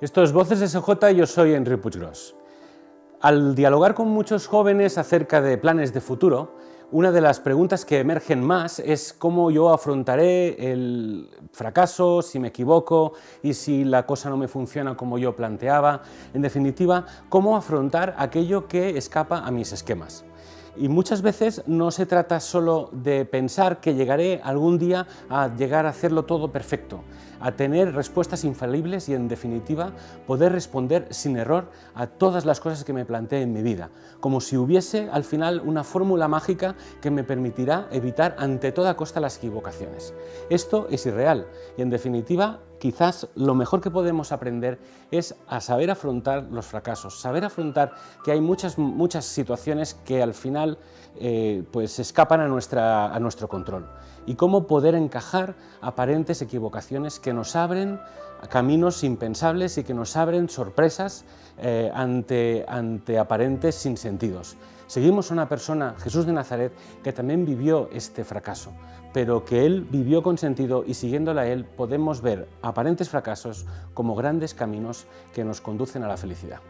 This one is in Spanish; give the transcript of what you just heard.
Esto es Voces SJ, yo soy Enrique Puiggrós. Al dialogar con muchos jóvenes acerca de planes de futuro, una de las preguntas que emergen más es cómo yo afrontaré el fracaso, si me equivoco y si la cosa no me funciona como yo planteaba. En definitiva, cómo afrontar aquello que escapa a mis esquemas. Y muchas veces no se trata solo de pensar que llegaré algún día a llegar a hacerlo todo perfecto, a tener respuestas infalibles y, en definitiva, poder responder sin error a todas las cosas que me planteé en mi vida, como si hubiese al final una fórmula mágica que me permitirá evitar ante toda costa las equivocaciones. Esto es irreal y, en definitiva, quizás lo mejor que podemos aprender es a saber afrontar los fracasos, saber afrontar que hay muchas, muchas situaciones que al final eh, pues escapan a, nuestra, a nuestro control y cómo poder encajar aparentes equivocaciones que nos abren caminos impensables y que nos abren sorpresas eh, ante, ante aparentes sinsentidos. Seguimos a una persona, Jesús de Nazaret, que también vivió este fracaso, pero que él vivió con sentido y siguiéndola a él podemos ver aparentes fracasos como grandes caminos que nos conducen a la felicidad.